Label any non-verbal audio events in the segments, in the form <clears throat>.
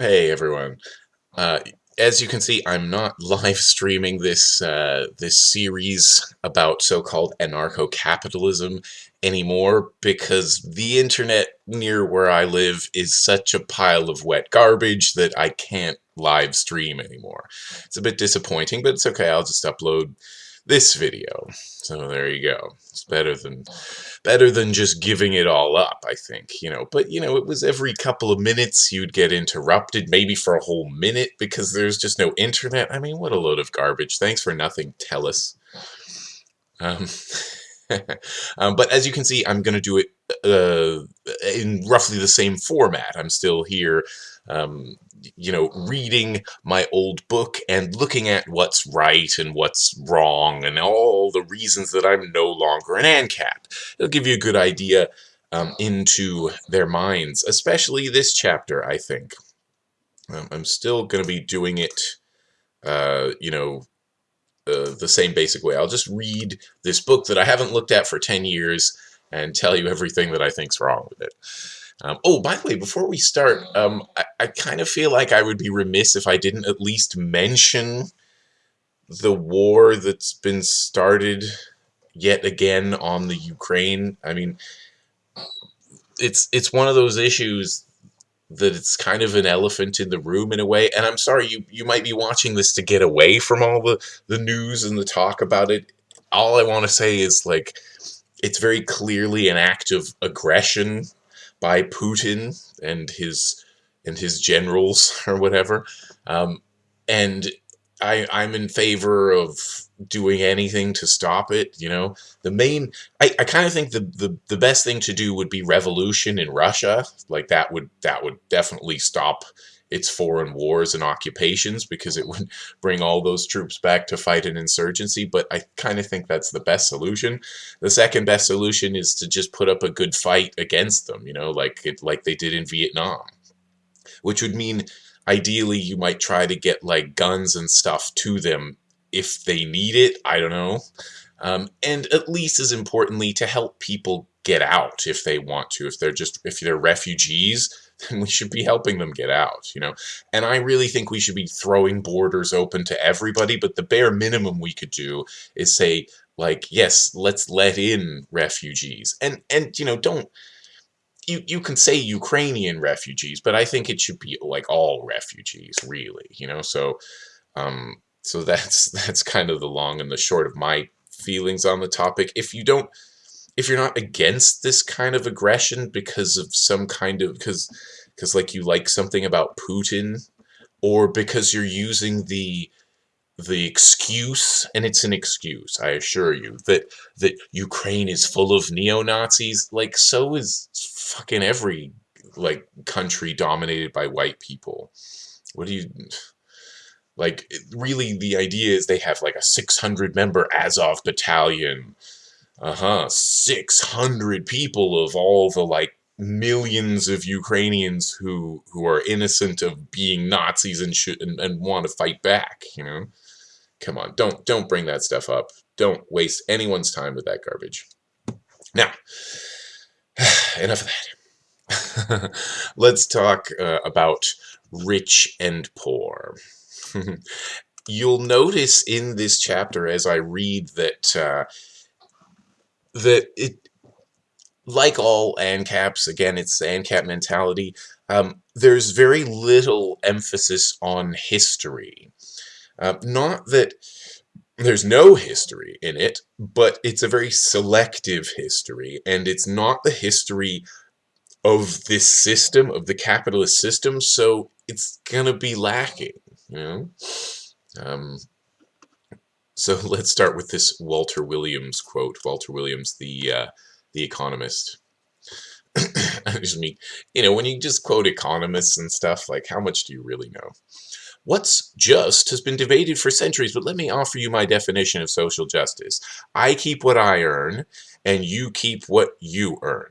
Hey everyone. Uh, as you can see, I'm not <laughs> live streaming this uh, this series about so-called anarcho-capitalism anymore because the internet near where I live is such a pile of wet garbage that I can't live stream anymore. It's a bit disappointing, but it's okay. I'll just upload this video. So there you go. It's better than better than just giving it all up, I think, you know. But, you know, it was every couple of minutes you'd get interrupted, maybe for a whole minute because there's just no internet. I mean, what a load of garbage. Thanks for nothing, Telus. Um, <laughs> um, but as you can see, I'm going to do it uh, in roughly the same format. I'm still here um, you know, reading my old book and looking at what's right and what's wrong and all the reasons that I'm no longer an ANCAP. It'll give you a good idea um, into their minds, especially this chapter, I think. Um, I'm still going to be doing it, uh, you know, uh, the same basic way. I'll just read this book that I haven't looked at for 10 years and tell you everything that I think's wrong with it. Um, oh, by the way, before we start, um, I, I kind of feel like I would be remiss if I didn't at least mention the war that's been started yet again on the Ukraine. I mean, it's it's one of those issues that it's kind of an elephant in the room in a way. And I'm sorry, you you might be watching this to get away from all the the news and the talk about it. All I want to say is like, it's very clearly an act of aggression by Putin and his and his generals <laughs> or whatever. Um, and I, I'm in favor of doing anything to stop it. You know, the main, I, I kind of think the, the, the best thing to do would be revolution in Russia. Like that would, that would definitely stop its foreign wars and occupations because it would <laughs> bring all those troops back to fight an insurgency. But I kind of think that's the best solution. The second best solution is to just put up a good fight against them, you know, like it, like they did in Vietnam, which would mean ideally you might try to get like guns and stuff to them if they need it. I don't know. Um, and at least as importantly to help people get out if they want to if they're just if they're refugees then <laughs> we should be helping them get out, you know. And I really think we should be throwing borders open to everybody, but the bare minimum we could do is say like, yes, let's let in refugees. And and you know, don't you you can say Ukrainian refugees, but I think it should be like all refugees, really, you know. So um so <laughs> that's that's kind of the long and the short of my feelings on the topic. If you don't if you're not against this kind of aggression because of some kind of because because like you like something about Putin or because you're using the the excuse and it's an excuse I assure you that that Ukraine is full of neo-Nazis like so is fucking every like country dominated by white people. What do you like really the idea is they have like a 600 member Azov battalion uh-huh, 600 people of all the, like, millions of Ukrainians who who are innocent of being Nazis and should and, and want to fight back, you know? Come on, don't don't bring that stuff up. Don't waste anyone's time with that garbage. Now, <sighs> enough of that. <laughs> Let's talk uh, about rich and poor. <laughs> You'll notice in this chapter as I read that uh, that it like all ANCAPs, again, it's the ANCAP mentality, um, there's very little emphasis on history. Uh, not that there's no history in it, but it's a very selective history, and it's not the history of this system, of the capitalist system, so it's gonna be lacking, you know? Um, so <laughs> let's start with this Walter Williams quote. Walter Williams, the uh, the economist. <coughs> Just mean, you know, when you just quote economists and stuff, like how much do you really know? What's just has been debated for centuries, but let me offer you my definition of social justice. I keep what I earn, and you keep what you earn.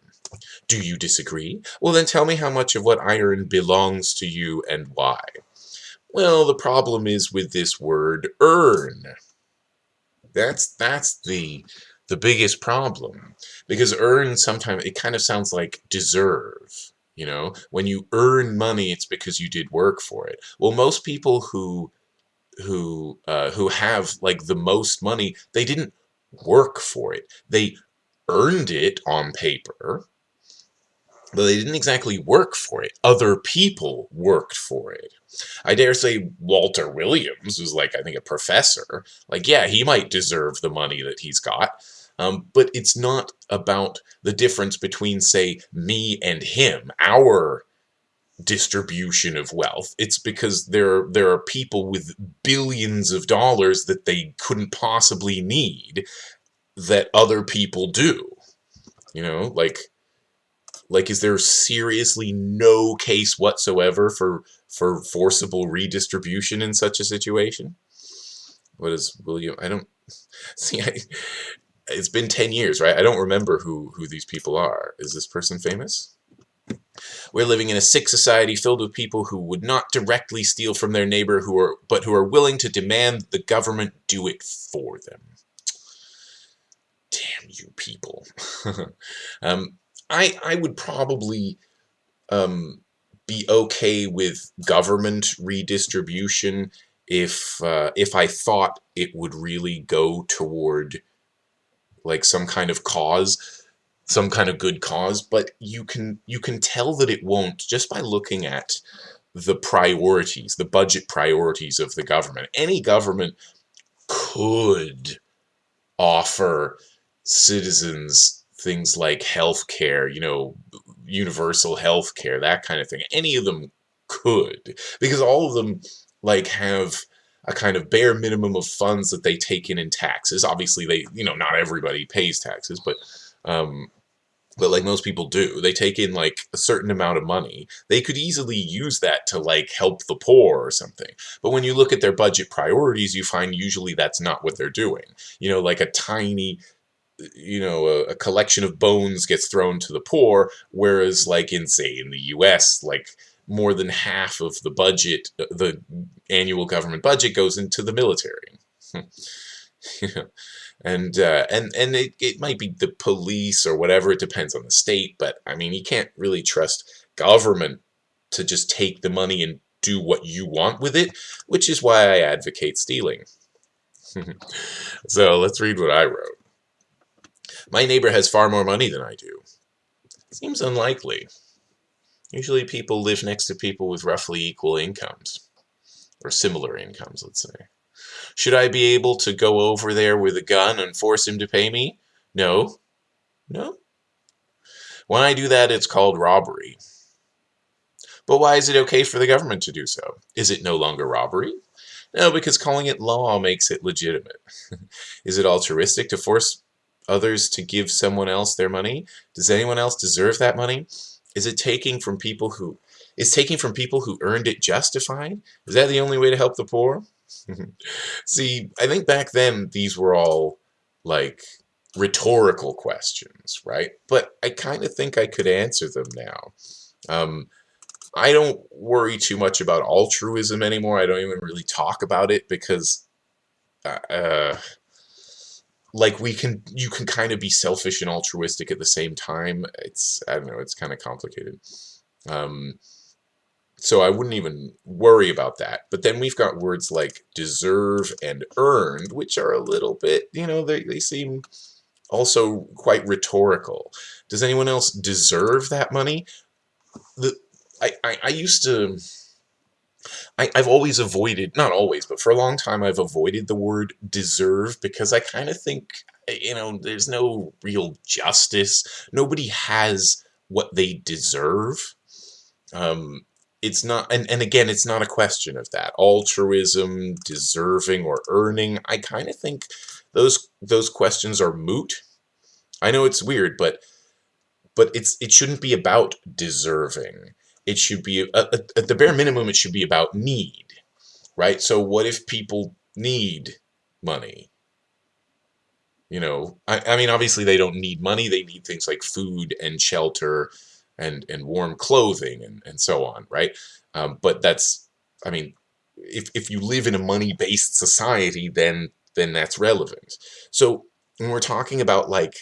Do you disagree? Well, then tell me how much of what I earn belongs to you and why. Well, the problem is with this word earn. That's that's the the biggest problem because earn sometimes it kind of sounds like deserve, You know, when you earn money, it's because you did work for it. Well, most people who who uh, who have like the most money, they didn't work for it. They earned it on paper, but they didn't exactly work for it. Other people worked for it. I dare say Walter Williams, who's like, I think, a professor, like, yeah, he might deserve the money that he's got. Um, but it's not about the difference between, say, me and him, our distribution of wealth. It's because there, there are people with billions of dollars that they couldn't possibly need that other people do. You know, like, like, is there seriously no case whatsoever for for forcible redistribution in such a situation? What is William? I don't <laughs> see. I, it's been 10 years, right? I don't remember who, who these people are. Is this person famous? We're living in a sick society filled with people who would not directly steal from their neighbor, who are but who are willing to demand the government do it for them. Damn you people. <laughs> um, I, I would probably um, be okay with government redistribution if uh, if I thought it would really go toward like some kind of cause, some kind of good cause, but you can you can tell that it won't just by looking at the priorities, the budget priorities of the government. Any government could offer citizens things like health care, you know, universal health care, that kind of thing. Any of them could, because all of them like have a kind of bare minimum of funds that they take in in taxes. Obviously, they, you know, not everybody pays taxes, but, um, but like most people do, they take in like a certain amount of money. They could easily use that to like help the poor or something. But when you look at their budget priorities, you find usually that's not what they're doing. You know, like a tiny you know, a, a, collection of bones gets thrown to the poor, whereas like in, say, in the U.S., like more than half of the budget, uh, the annual government budget goes into the military. <laughs> and uh, and and it, it might be the police or whatever, it depends on the state, but I mean, you can't really trust government to just take the money and do what you want with it, which is why I advocate stealing. <laughs> so let's read what I wrote. My neighbor has far more money than I do. Seems unlikely. Usually people live next to people with roughly equal incomes. Or similar incomes, let's say. Should I be able to go over there with a gun and force him to pay me? No. No? When I do that, it's called robbery. But why is it okay for the government to do so? Is it no longer robbery? No, because calling it law makes it legitimate. <laughs> is it altruistic to force others to give someone else their money? Does anyone else deserve that money? Is it taking from people who is taking from people who earned it justified? Is that the only way to help the poor? <laughs> See, I think back then these were all like rhetorical questions, right? But I kind of think I could answer them now. Um, I don't worry too much about altruism anymore. I don't even really talk about it because uh, uh like we can you can kind of be selfish and altruistic at the same time. It's i don't know it's kind of complicated. Um so i wouldn't even worry about that. But then we've got words like deserve and earned which are a little bit you know they, they seem also quite rhetorical. Does anyone else deserve that money? The i i, I used to I, have always avoided, not always, but for a long time I've avoided the word deserve because I kind of think, you know, there's no real justice. Nobody has what they deserve. Um, it's not, and, and again, it's not a question of that. Altruism, deserving, or earning, I kind of think those those questions are moot. I know it's weird, but but it's it shouldn't be about deserving it should be at, the bare minimum it should be about need right? So what if people need money? You know I, I mean obviously they don't need money they need things like food and shelter and and warm clothing and, and so on right? Um, but that's I mean if, if you live in a money-based society then then that's relevant. So when we're talking about like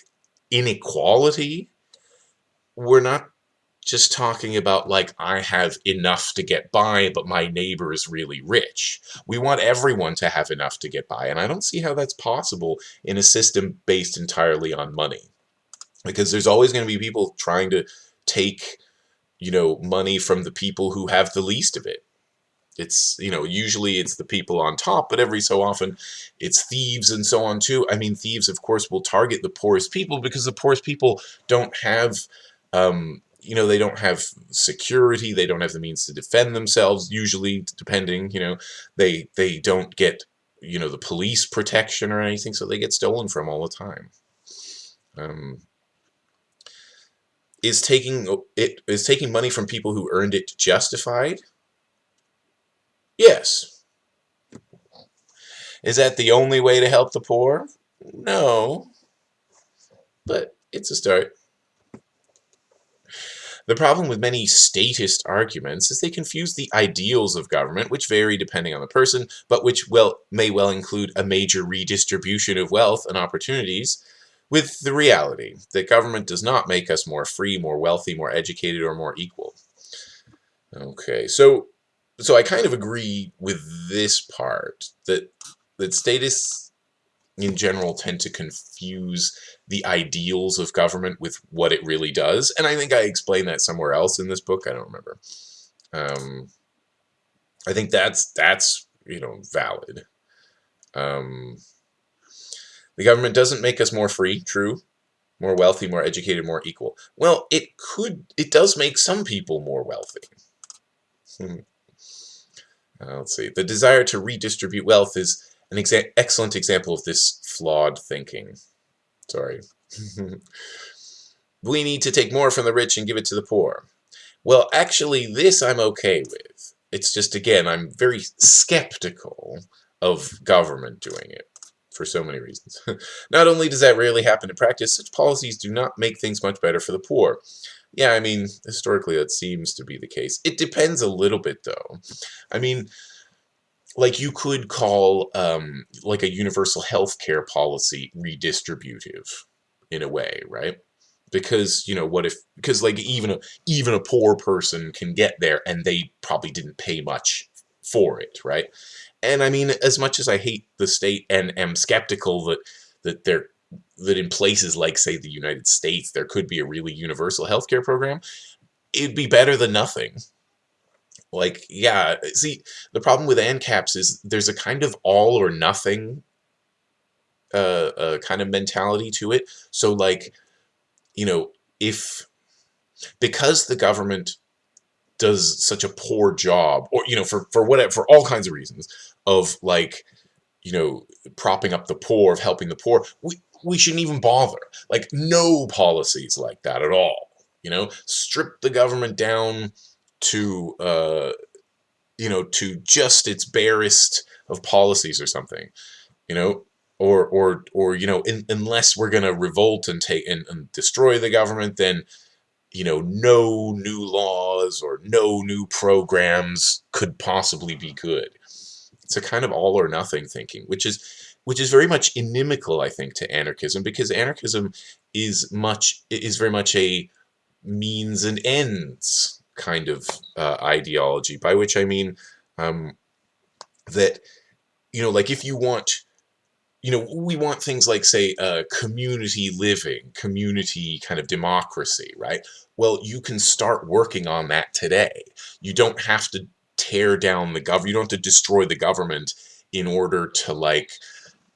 inequality we're not just talking about like I have enough to get by, but my neighbor is really rich. We want everyone to have enough to get by, and I don't see how that's possible in a system based entirely on money. Because there's always going to be people trying to take, you know, money from the people who have the least of it. It's, you know, usually it's the people on top, but every so often it's thieves and so on too. I mean, thieves, of course, will target the poorest people because the poorest people don't have um, you know, they don't have security, they don't have the means to defend themselves, usually, depending, you know, they, they don't get, you know, the police protection or anything, so they get stolen from all the time. Um, is taking it is taking money from people who earned it justified? Yes. Is that the only way to help the poor? No. But it's a start. The problem with many statist arguments is they confuse the ideals of government, which vary depending on the person, but which well may well include a major redistribution of wealth and opportunities, with the reality that government does not make us more free, more wealthy, more educated, or more equal. Okay, so so I kind of agree with this part that that statists in general tend to confuse the ideals of government with what it really does. And I think I explained that somewhere else in this book. I don't remember. Um, I think that's that's you know valid. Um, the government doesn't make us more free, true, more wealthy, more educated, more equal. Well, it could, it does make some people more wealthy. Hmm. Uh, let's see. The desire to redistribute wealth is an exa excellent example of this flawed thinking. Sorry. <laughs> we need to take more from the rich and give it to the poor. Well, actually, this I'm okay with. It's just, again, I'm very skeptical of government doing it for so many reasons. <laughs> not only does that rarely happen in practice, such policies do not make things much better for the poor. Yeah, I mean, historically that seems to be the case. It depends a little bit, though. I mean, like you could call um, like a universal health care policy redistributive in a way, right? Because you know what if because like even a even a poor person can get there and they probably didn't pay much for it, right? And I mean, as much as I hate the state and am skeptical that that they're that in places like say the United States there could be a really universal healthcare program, it'd be better than nothing like, yeah, see, the problem with ANCAPs is there's a kind of all or nothing uh, uh, kind of mentality to it. So, like, you know, if, because the government does such a poor job, or, you know, for, for whatever, for all kinds of reasons, of, like, you know, propping up the poor, of helping the poor, we, we shouldn't even bother. Like, no policies like that at all. You know, strip the government down to uh, you know to just its barest of policies or something you know? Or or or you know in, unless we're going to revolt and take and, and destroy the government then you know no new laws or no new programs could possibly be good. It's a kind of all or nothing thinking which is which is very much inimical i think to anarchism because anarchism is much is very much a means and ends kind of uh, ideology, by which I mean um, that, you know, like if you want, you know, we want things like, say, uh, community living, community kind of democracy, right? Well, you can start working on that today. You don't have to tear down the government, you don't have to destroy the government in order to, like,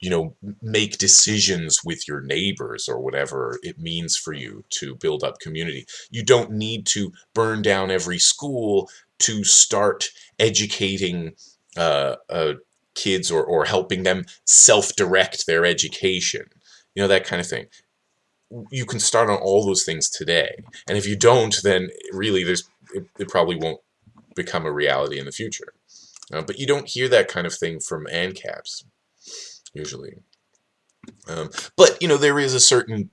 you know, make decisions with your neighbors or whatever it means for you to build up community. You don't need to burn down every school to start educating uh, uh, kids or, or helping them self-direct their education. You know, that kind of thing. You can start on all those things today. And if you don't, then really there's it, it probably won't become a reality in the future. Uh, but you don't hear that kind of thing from ANCAPs usually. Um, but, you know, there is a certain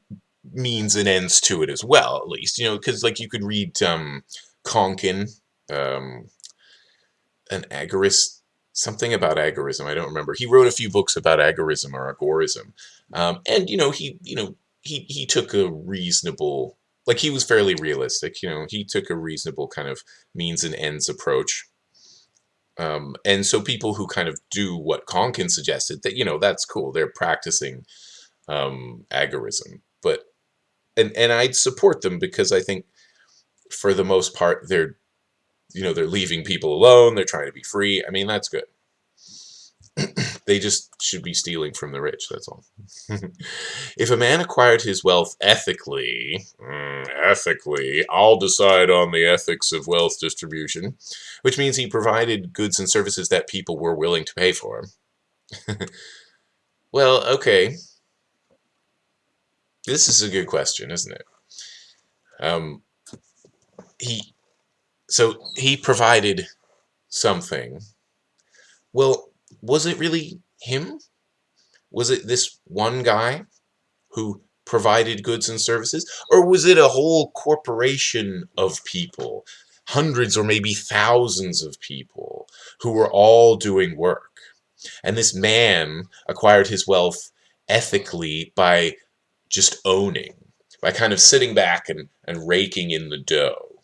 means and ends to it as well, at least, you know, because, like, you could read um, Konkin, um, an agorist, something about agorism, I don't remember. He wrote a few books about agorism or agorism. Um, and, you know, he, you know, he, he took a reasonable like he was fairly realistic. You know, he took a reasonable kind of means and ends approach. Um, and so people who kind of do what Konkin suggested, that you know, that's cool. They're practicing um, agorism, but and and I'd support them because I think for the most part they're you know they're leaving people alone. They're trying to be free. I mean, that's good. <clears throat> they just should be stealing from the rich, that's all. <laughs> if a man acquired his wealth ethically, mm, ethically, I'll decide on the ethics of wealth distribution, which means he provided goods and services that people were willing to pay for. <laughs> well, okay. This is a good question, isn't it? Um, he, so he provided something. Well, was it really him? Was it this one guy who provided goods and services? Or was it a whole corporation of people, hundreds or maybe thousands of people who were all doing work? And this man acquired his wealth ethically by just owning, by kind of sitting back and, and raking in the dough.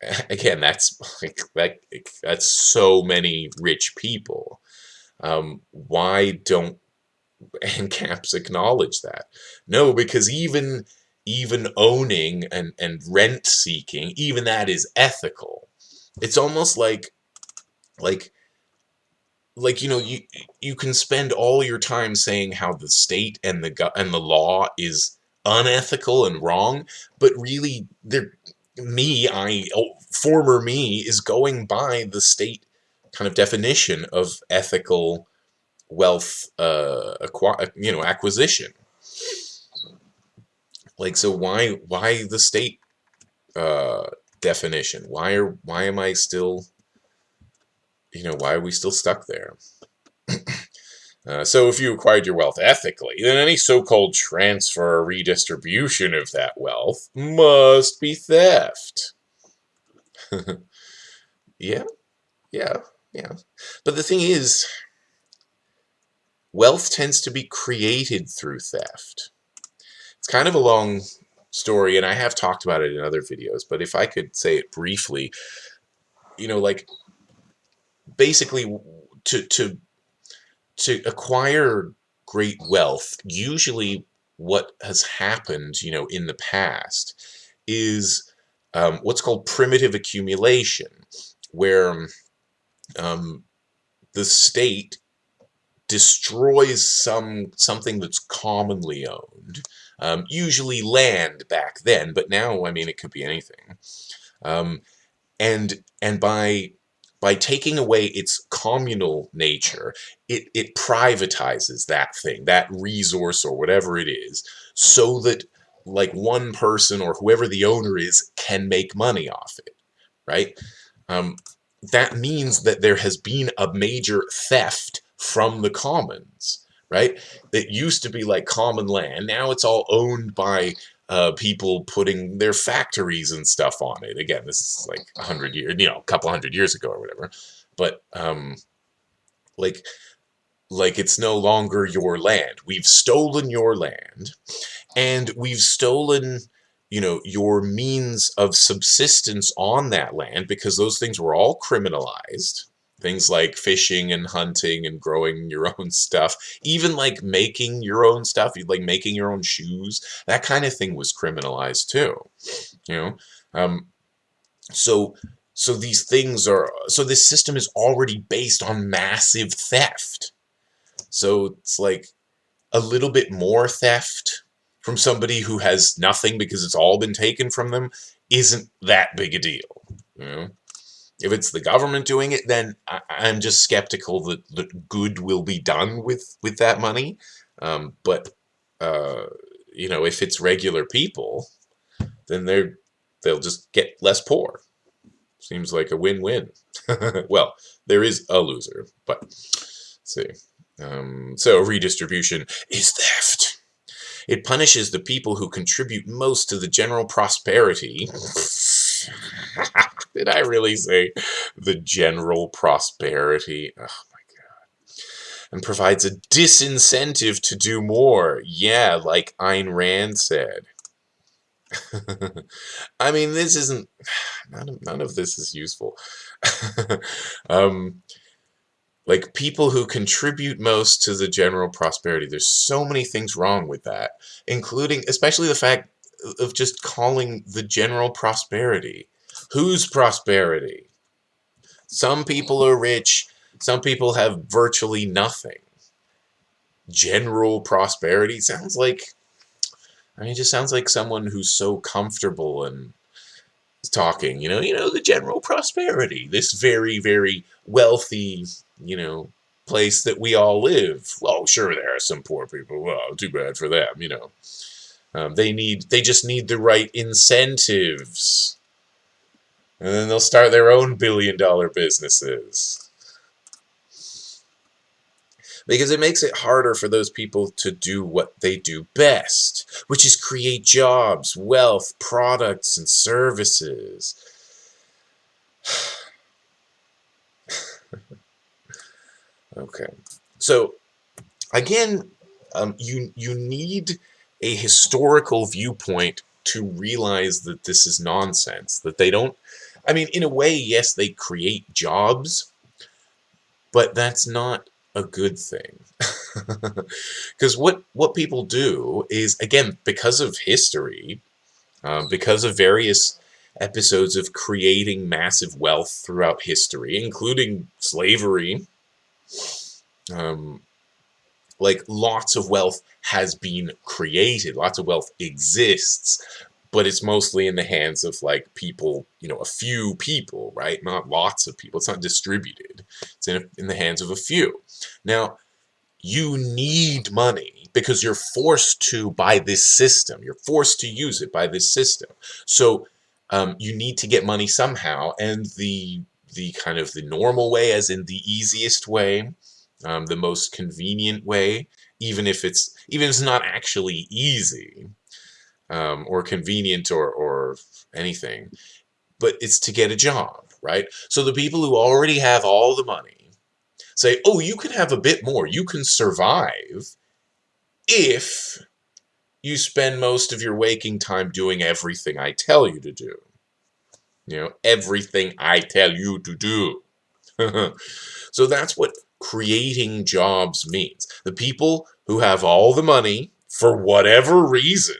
<laughs> Again, that's like that, that's so many rich people. Um, why don't <laughs> ANCAPs acknowledge that? No, because even even owning and, and rent seeking, even that is ethical. It's almost like like like you know you you can spend all your time saying how the state and the and the law is unethical and wrong, but really there me I oh, former me is going by the state kind of definition of ethical wealth uh, you know acquisition. Like so why why the state uh, definition? Why are why am I still you know why are we still stuck there? <clears throat> Uh, so if you acquired your wealth ethically then any so-called transfer or redistribution of that wealth must be theft. <laughs> Yeah yeah yeah. But the thing is, wealth tends to be created through theft. It's kind of a long story, and I have talked about it in other videos, but if I could say it briefly, you know, like, basically, to, to, to acquire great wealth, usually what has happened, you know, in the past is um, what's called primitive accumulation, where um, the state destroys some something that's commonly owned, um, usually land back then, but now, I mean, it could be anything. Um, and and by by taking away its communal nature, it, it privatizes that thing, that resource or whatever it is, so that like one person or whoever the owner is can make money off it, right? Um, that means that there has been a major theft from the commons, right? It used to be like common land. Now it's all owned by uh, people putting their factories and stuff on it. Again, this is like a hundred years, you know, a couple hundred years ago or whatever. But um, like, like it's no longer your land. We've stolen your land, and we've stolen you know, your means of subsistence on that land because those things were all criminalized. Things like fishing and hunting and growing your <laughs> own stuff, even like making your own stuff, like making your own shoes, that kind of thing was criminalized too. You know, um, so so these things are so this system is already based on massive theft. So it's like a little bit more theft from somebody who has nothing because it's all been taken from them isn't that big a deal. You know? If it's the government doing it, then I, am just skeptical that, that good will be done with, with that money. Um, but, uh, you know, if it's regular people, then they're, they'll just get less poor. Seems like a win-win. <laughs> well, there is a loser, but see. Um, so redistribution is theft. It punishes the people who contribute most to the general prosperity. <laughs> Did I really say the general prosperity? Oh my god. And provides a disincentive to do more. Yeah, like Ayn Rand said. <laughs> I mean, this isn't, <sighs> none of, none of this is useful. <laughs> um, like people who contribute most to the general prosperity, there's so many things wrong with that, including, especially the fact of just calling the general prosperity. Whose prosperity? Some people are rich, some people have virtually nothing. General prosperity sounds like, I mean, it just sounds like someone who's so comfortable and talking, you know, you know, the general prosperity, this very, very wealthy, you know, place that we all live. Oh, sure, there are some poor people. Well, too bad for them, you know. Um, they need, they just need the right incentives. And then they'll start their own billion dollar businesses because it makes it harder for those people to do what they do best, which is create jobs, wealth, products, and services. <sighs> okay, so again, um, you you need a historical viewpoint to realize that this is nonsense. That they don't. I mean, in a way, yes, they create jobs, but that's not a good thing. <laughs> Because what, what people do is, again, because of history, um, because of various episodes of creating massive wealth throughout history, including slavery, um, like lots of wealth has been created, lots of wealth exists, but it's mostly in the hands of like people, you know, a few people, right? Not lots of people. It's not distributed. It's in, in the hands of a few. Now, you need money because you're forced to by this system. You're forced to use it by this system. So um, you need to get money somehow, and the the kind of the normal way, as in the easiest way, um, the most convenient way, even if it's even if it's not actually easy, um, or convenient or, or anything, but it's to get a job, right? So the people who already have all the money say, oh, you can have a bit more. You can survive if you spend most of your waking time doing everything I tell you to do. You know, everything I tell you to do. <laughs> so that's what creating jobs means. The people who have all the money, for whatever reason,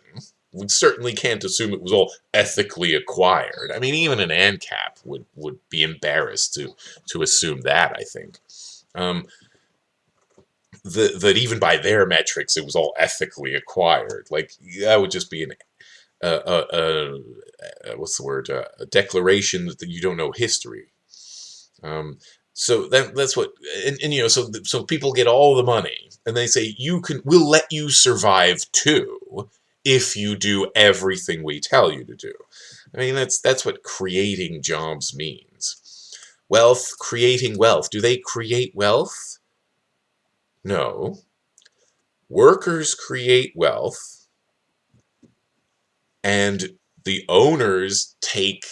we certainly can't assume it was all ethically acquired. I mean, even an ANCAP would, would be embarrassed to, to assume that, I think. Um, the, that even by their metrics, it was all ethically acquired. Like, that would just be an, uh, uh, uh, what's the word, a declaration that you don't know history. Um, so that, that's what, and, and, you know, so so people get all the money, and they say you can, we'll let you survive too, if you do everything we tell you to do. I mean, that's, that's what creating jobs means. Wealth, creating wealth. Do they create wealth? No. Workers create wealth, and the owners take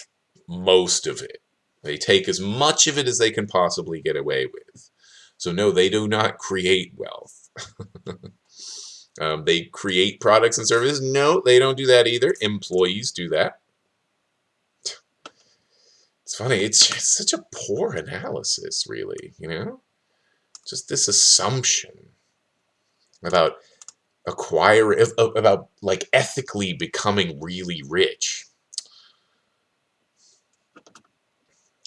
most of it. They take as much of it as they can possibly get away with. So no, they do not create wealth. <laughs> Um, they create products and services. No, they don't do that either. Employees do that. It's funny. It's just such a poor analysis, really, you know? Just this assumption about acquiring, about like ethically becoming really rich.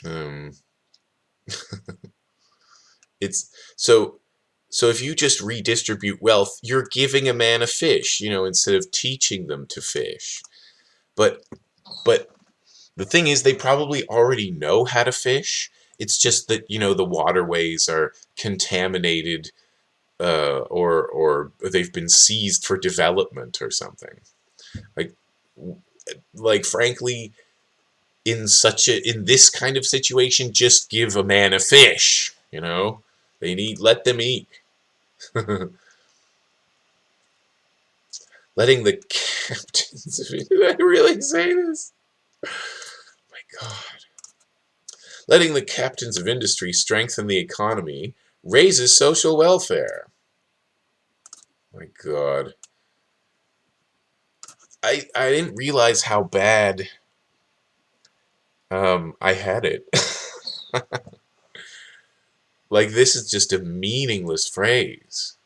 Um, <laughs> it's so so if you just redistribute wealth, you're giving a man a fish, you know, instead of teaching them to fish. But but the thing is they probably already know how to fish. It's just that, you know, the waterways are contaminated uh, or or they've been seized for development or something. Like like frankly in such a in this kind of situation just give a man a fish, you know? They need let them eat. <laughs> Letting the captains <laughs> did I really say this? my god. Letting the captains of industry strengthen the economy raises social welfare. My god. I, I didn't realize how bad um, I had it. like, this is just a meaningless phrase.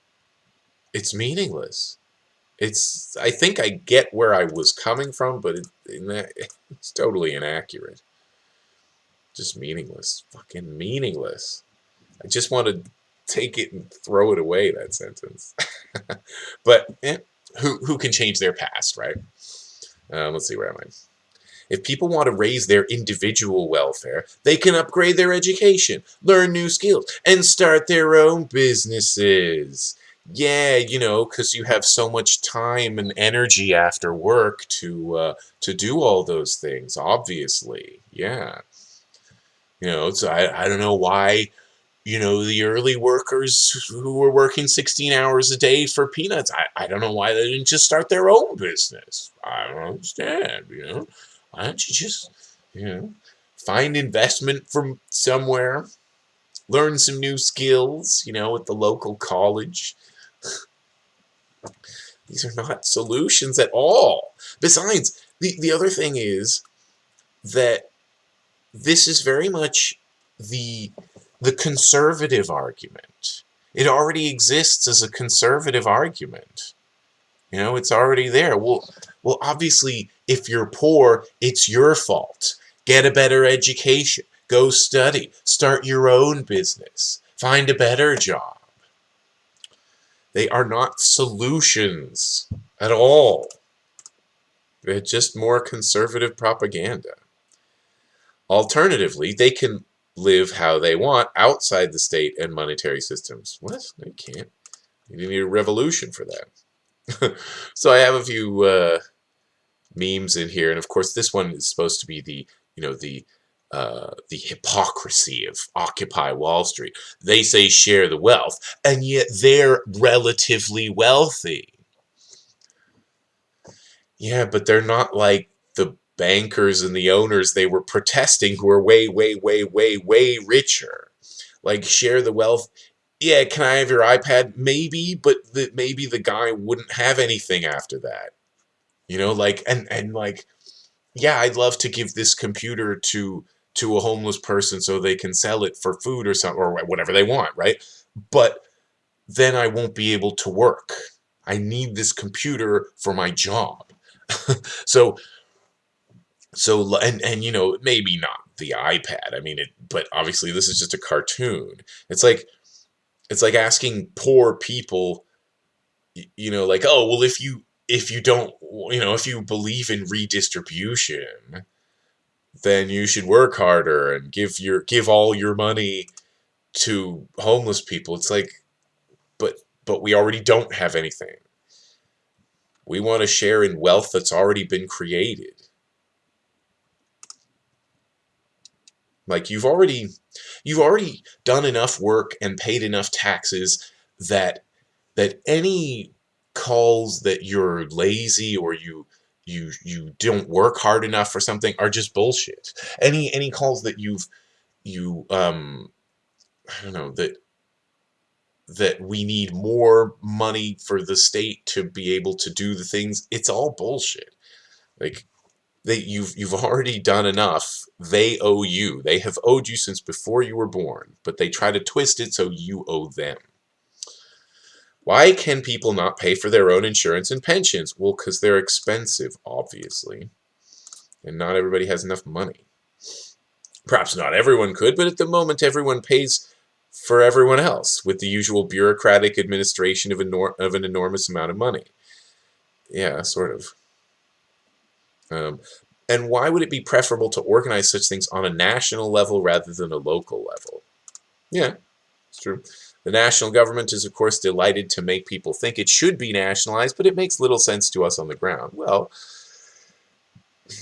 It's meaningless. It's, I think I get where I was coming from, but it, <laughs> it's totally inaccurate. Just meaningless. Fucking meaningless. I just want to take it and throw it away, that sentence. <laughs> but, eh, who, who can change their past, right? Uh, let's see, where am I? If people want to raise their individual welfare, they can upgrade their education, learn new skills, and start their own businesses. Yeah, you know, because you have so much time and energy after work to uh, to do all those things. Obviously, yeah. You know, so I I don't know why you know, the early workers who were working 16 hours a day for peanuts. I, I don't know why they didn't just start their own business. I don't understand, you know. Why don't you just, you know, find investment from somewhere, learn some new skills, you know, at the local college. <sighs> These are not solutions at all. Besides, the, the other thing is that this is very much the the conservative argument. It already exists as a conservative argument. You know, it's already there. Well, well, obviously, if you're poor, it's your fault. Get a better education. Go study. Start your own business. Find a better job. They are not solutions at all. They're just more conservative propaganda. Alternatively, they can live how they want outside the state and monetary systems. What? They can't. You need a revolution for that. <laughs> so I have a few uh, memes in here, and of course this one is supposed to be the you know the uh, the hypocrisy of Occupy Wall Street. They say share the wealth, and yet they're relatively wealthy. Yeah, but they're not like the bankers and the owners they were protesting who are way, way, way, way, way richer. Like share the wealth. Yeah, can I have your iPad? Maybe, but the, maybe the guy wouldn't have anything after that. You know, like and and like, yeah, I'd love to give this computer to to a homeless person so they can sell it for food or something or whatever they want, right? But then I won't be able to work. I need this computer for my job. <laughs> so so and and you know maybe not the iPad. I mean it, but obviously this is just a cartoon. It's like it's like asking poor people, you know, like oh well if you if you don't you know if you believe in redistribution, then you should work harder and give your give all your money to homeless people. It's like, but but we already don't have anything. We want to share in wealth that's already been created. Like you've already you've already done enough work and paid enough taxes that that any calls that you're lazy or you you you don't work hard enough for something are just bullshit. Any any calls that you've you um I don't know that that we need more money for the state to be able to do the things it's all bullshit. Like they you've you've already done enough. They owe you. They have owed you since before you were born, but they try to twist it so you owe them. Why can people not pay for their own insurance and pensions? Well, because they're expensive, obviously. And not everybody has enough money. Perhaps not everyone could, but at the moment everyone pays for everyone else with the usual bureaucratic administration of, of an enormous amount of money. Yeah, sort of. Um, and why would it be preferable to organize such things on a national level rather than a local level? Yeah, it's true. The national government is, of course, delighted to make people think it should be nationalized, but it makes little sense to us on the ground. Well,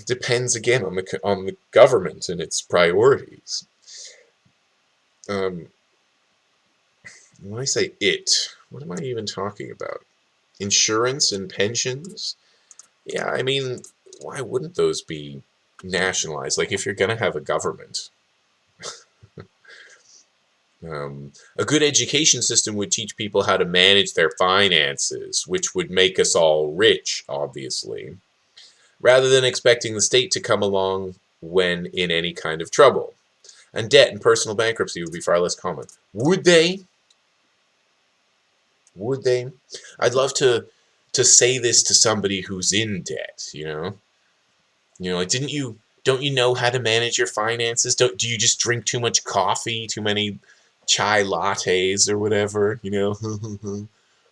depends again on the on the government and its priorities. Um, when I say it, what am I even talking about? Insurance and pensions? Yeah, I mean, why wouldn't those be nationalized? Like, if you're going to have a government. Um, a good education system would teach people how to manage their finances, which would make us all rich, obviously. rather than expecting the state to come along when in any kind of trouble. And debt and personal bankruptcy would be far less common. Would they? Would they? I'd love to to say this to somebody who's in debt, you know? You know, like didn't you don't you know how to manage your finances? Don't do you just drink too much coffee, too many chai lattes or whatever, you know?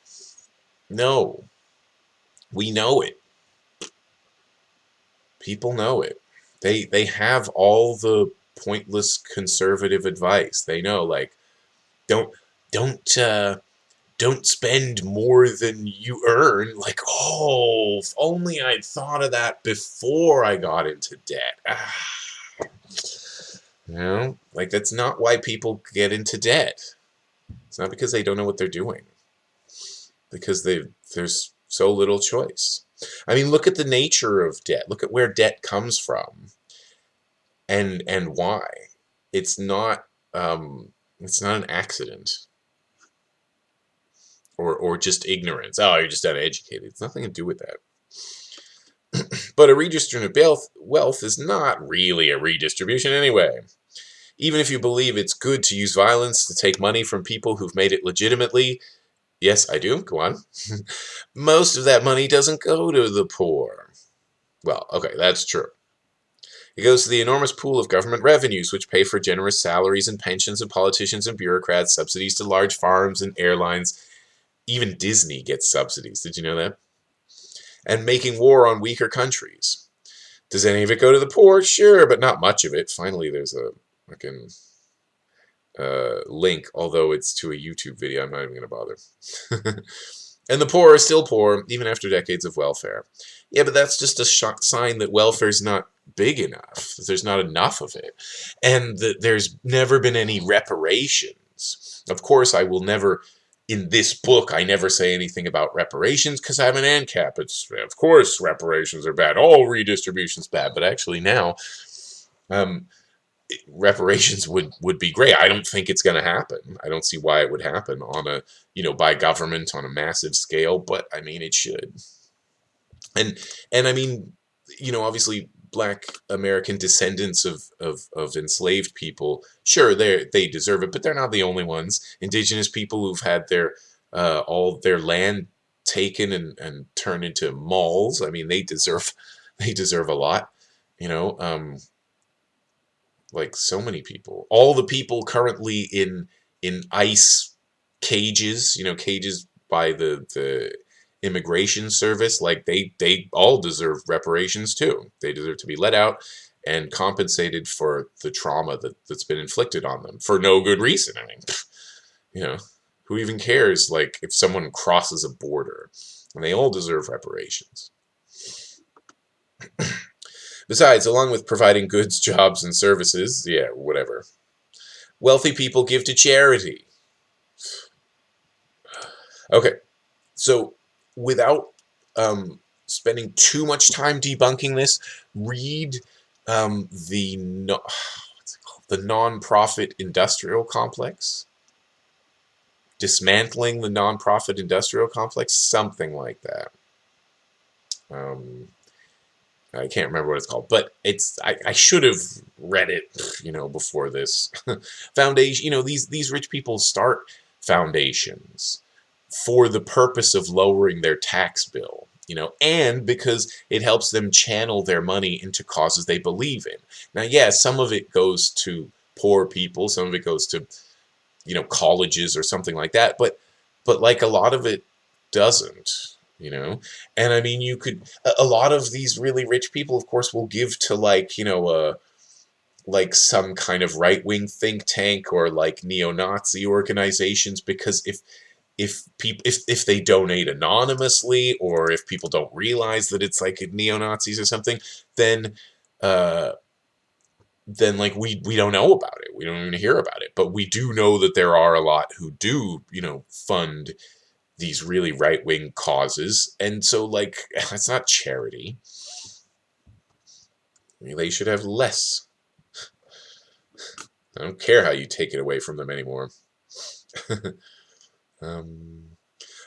<laughs> no. We know it. People know it. They they have all the pointless conservative advice. They know like don't don't uh don't spend more than you earn. Like, oh, if only I'd thought of that before I got into debt. Ah. You know, like that's not why people get into debt. It's not because they don't know what they're doing. Because they there's so little choice. I mean, look at the nature of debt. Look at where debt comes from, and and why. It's not um, it's not an accident or, or just ignorance. Oh, you're just uneducated. It's nothing to do with that. <clears throat> but a redistribution of wealth is not really a redistribution anyway. Even if you believe it's good to use violence to take money from people who've made it legitimately, yes, I do, go on, <laughs> most of that money doesn't go to the poor. Well, okay, that's true. It goes to the enormous pool of government revenues, which pay for generous salaries and pensions of politicians and bureaucrats, subsidies to large farms and airlines, even Disney gets subsidies. Did you know that? And making war on weaker countries. Does any of it go to the poor? Sure, but not much of it. Finally, there's a fucking uh, link, although it's to a YouTube video. I'm not even going to bother. <laughs> and the poor are still poor, even after decades of welfare. Yeah, but that's just a shock sign that welfare is not big enough. There's not enough of it. And that there's never been any reparations. Of course, I will never in this book, I never say anything about reparations because I'm an ANCAP. It's of course reparations are bad. All redistribution's bad, but actually now, um, reparations would would be great. I don't think it's going to happen. I don't see why it would happen on a you know by government on a massive scale, but I mean it should. And and I mean you know obviously black American descendants of, of, of enslaved people, sure, they they deserve it, but they're not the only ones. Indigenous people who've had their uh, all their land taken and, and turned into malls. I mean, they deserve <laughs> they deserve a lot. You know, um, like so many people. All the people currently in in ICE cages, you know, cages by the the immigration service, like they they all deserve reparations too. They deserve to be let out and compensated for the trauma that, that's been inflicted on them for no good reason. I mean, <laughs> you know, who even cares like if someone crosses a border? And they all deserve reparations. <clears throat> Besides, along with providing goods, <laughs> jobs, and services, yeah, whatever, wealthy people give to charity. <sighs> Okay, so without um, spending too much time debunking this, read um, the no, <sighs> the nonprofit industrial complex, dismantling the nonprofit industrial complex, something like that. Um, I can't remember what it's called, but it's I, I should have read it, you know, before this. <laughs> Foundation, you know, these these rich people start foundations for the purpose of lowering their tax bill you know, and because it helps them channel their money into causes they believe in. Now, yeah, some of it goes to poor people, some of it goes to, you know, colleges or something like that, but, but like a lot of it doesn't, you know, and I mean, you could, a lot of these really rich people, of course, will give to like, you know, uh, like some kind of right-wing think tank or like neo-Nazi organizations because if if people if, if they donate anonymously or if people don't realize that it's like neo-nazis or something then uh then like we we don't know about it. We don't even hear about it. But we do know that there are a lot who do you know fund these really right-wing causes and so like <laughs> it's not charity. I mean, they should have less. I don't care how you take it away from them anymore. <laughs> Um,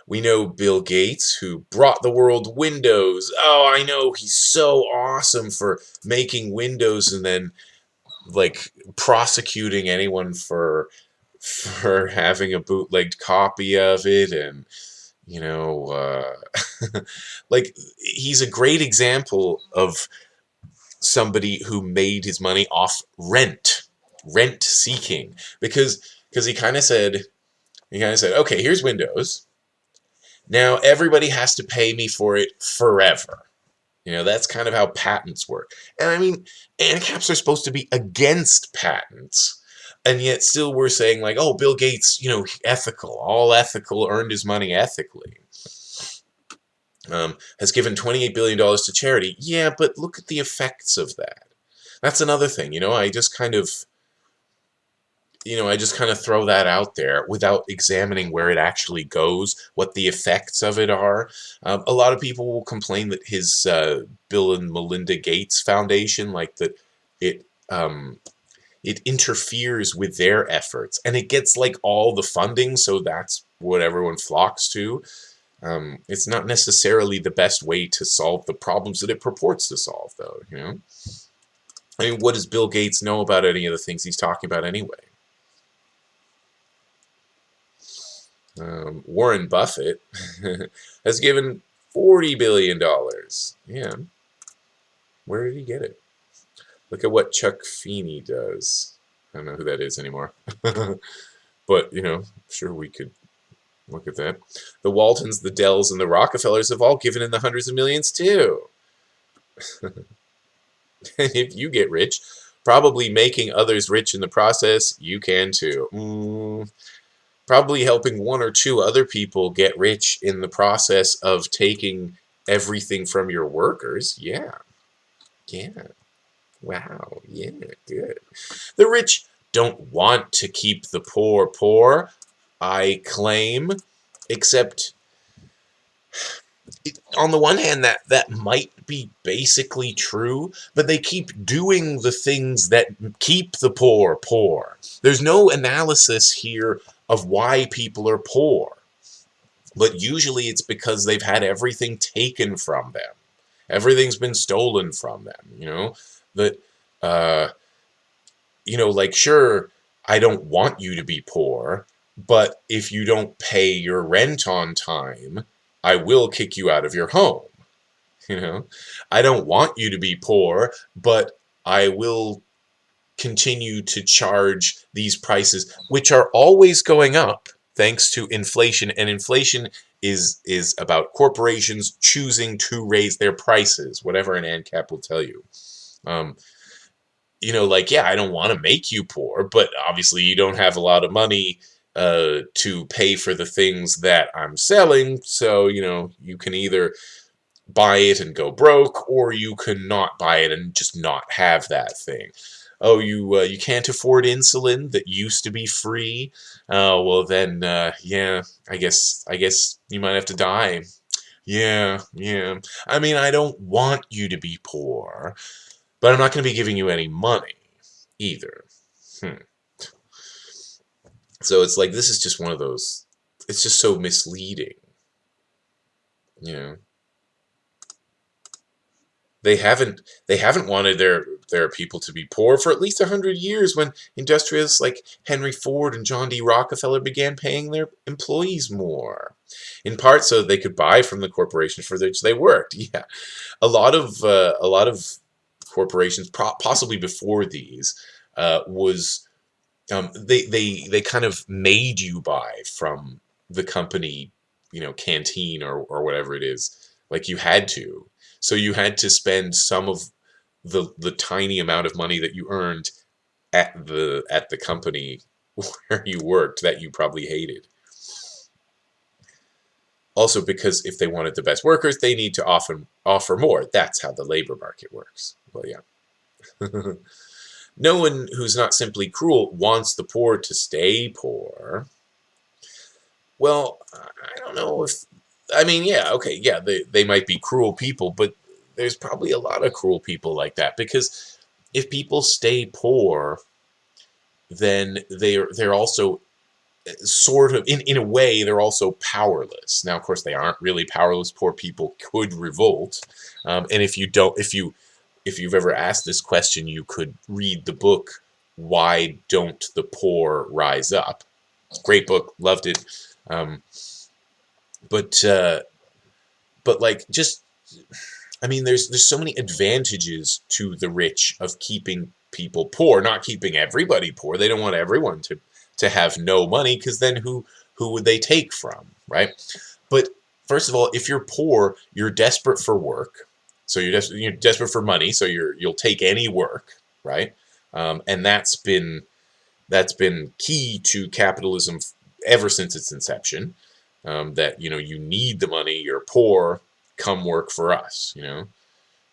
We know Bill Gates, who brought the world Windows. Oh, I know, he's so awesome for making Windows and then like prosecuting anyone for for having a bootlegged copy of it and you know uh, <laughs> like he's a great example of somebody who made his money off rent rent seeking because because he kind of said he kind of said okay here's windows now everybody has to pay me for it forever you know, that's kind of how patents work. And I mean, ANCAPs are supposed to be against patents. And yet still we're saying like, oh, Bill Gates, you know, ethical, all ethical, earned his money ethically. Um, has given $28 billion to charity. Yeah, but look at the effects of that. That's another thing, you know, I just kind of you know, I just kind of throw that out there without examining where it actually goes, what the effects of it are. Um, a lot of people will complain that his uh, Bill and Melinda Gates Foundation, like that, it um, it interferes with their efforts, and it gets like all the funding, so that's what everyone flocks to. Um, it's not necessarily the best way to solve the problems that it purports to solve, though. You know, I mean, what does Bill Gates know about any of the things he's talking about anyway? Um, Warren Buffett <laughs> has given $40 billion. Yeah. Where did he get it? Look at what Chuck Feeney does. I don't know who that is anymore. <laughs> but, you know, sure we could look at that. The Waltons, the Dells, and the Rockefellers have all given in the hundreds of millions, too. <laughs> if you get rich, probably making others rich in the process, you can too. Mm, probably helping one or two other people get rich in the process of taking everything from your workers. Yeah. Yeah. Wow. Yeah, good. The rich don't want to keep the poor poor, I claim, except on the one hand that that might be basically true but they keep doing the things that keep the poor poor there's no analysis here of why people are poor. But usually it's because they've had everything taken from them. Everything's been stolen from them, you know? That, uh, you know, like, sure, I don't want you to be poor, but if you don't pay your rent on time, I will kick you out of your home. <laughs> You know, I don't want you to be poor, but I will continue to charge these prices, which are always going up thanks to inflation. And inflation is is about corporations choosing to raise their prices, whatever an ANCAP will tell you. Um, you know, like, yeah, I don't want to make you poor, but obviously you don't have a lot of money uh, to pay for the things that I'm selling. So, you know, you can either buy it and go broke, or you can not buy it and just not have that thing oh, you uh, you can't afford insulin that used to be free. Oh, well then, uh, yeah, I guess I guess you might have to die. Yeah, yeah. I mean, I don't want you to be poor, but I'm not going to be giving you any money either. Hmm. So it's like this is just one of those. It's just so misleading. You know they haven't they haven't wanted their their people to be poor for at least a hundred years when industrialists like Henry Ford and John D. Rockefeller began paying their employees more. In part so they could buy from the corporations for which they worked. <laughs> Yeah, a lot of uh, a lot of corporations, possibly before these, uh, was um, they they they kind of made you buy from the company, you know, canteen or or whatever it is. Like you had to so you had to spend some of the the tiny amount of money that you earned at the at the company <laughs> where you worked that you probably hated. Also because if they wanted the best workers, they need to offer offer more. That's how the labor market works. Well, yeah. <laughs> no one who's not simply cruel wants the poor to stay poor. Well, I don't know if I mean, yeah, okay, yeah, they, they might be cruel people, but there's probably a lot of cruel people like that because if people stay poor, then they're they're also sort of in, in a way they're also powerless now of course they aren't really powerless poor people could revolt um, and if you don't if you if you've ever asked this question you could read the book why don't the poor rise up great book loved it um, but uh, but like just I mean there's there's so many advantages to the rich of keeping people poor not keeping everybody poor they don't want everyone to to have no money because then who who would they take from, right? But first of all, if you're poor, you're desperate for work. So you're, des you're desperate for money, so you're you'll take any work, right? Um, and that's been that's been key to capitalism ever since its inception. Um, that you know you need the money, you're poor, come work for us, you know,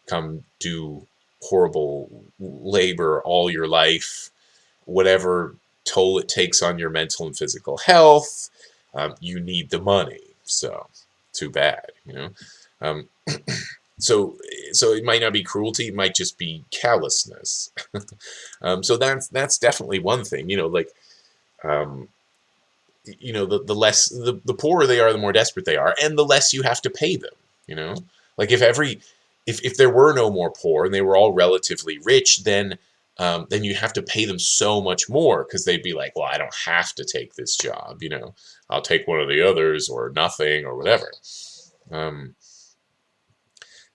come do horrible labor all your life, whatever toll it takes on your mental and physical health. Um, you need the money, so too bad, you know. <clears throat> So, so it might not be cruelty; it might just be callousness. <laughs> um, so that's that's definitely one thing, you know. Like, um, you know, the the less the the poorer they are, the more desperate they are, and the less you have to pay them. You know, like if every if if there were no more poor and they were all relatively rich, then um, then you have to pay them so much more because they'd be like, well, I don't have to take this job, you know, I'll take one of the others or nothing or whatever. Um,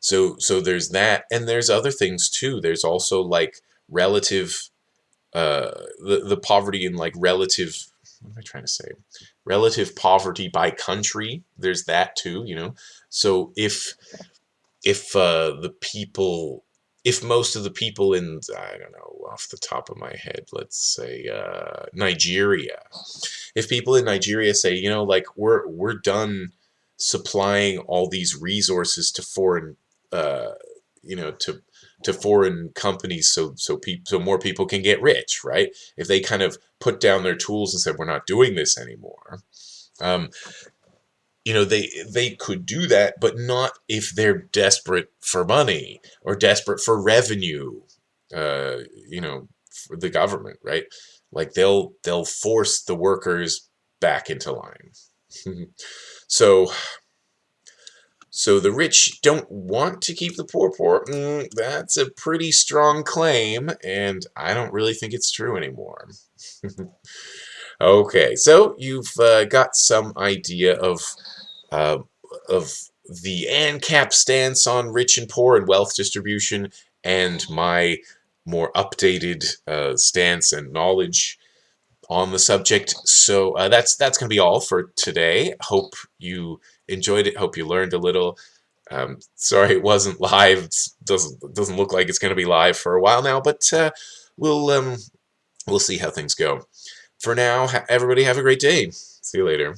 so, so there's that, and there's other things too. There's also like relative, uh, the, the poverty in like relative, what am I trying to say? Relative poverty by country. There's that too, you know. So if, if uh, the people if most of the people in, I don't know, off the top of my head, let's say uh, Nigeria, if people in Nigeria say, you know, like we're we're done supplying all these resources to foreign, uh, you know, to to foreign companies, so so people so more people can get rich, right? If they kind of put down their tools and said, we're not doing this anymore. Um, you know they they could do that but not if they're desperate for money or desperate for revenue uh, you know for the government right like they'll they'll force the workers back into line <laughs> so so the rich don't want to keep the poor poor mm, that's a pretty strong claim and I don't really think it's true anymore <laughs> okay so you've uh, got some idea of uh, of the ANCAP stance on rich and poor and wealth distribution and my more updated uh, stance and knowledge on the subject. So uh, that's that's going to be all for today. Hope you enjoyed it. Hope you learned a little. Um, sorry it wasn't live. Doesn't doesn't look like it's going to be live for a while now, but uh, we'll um, we'll see how things go. For now, everybody have a great day. See you later.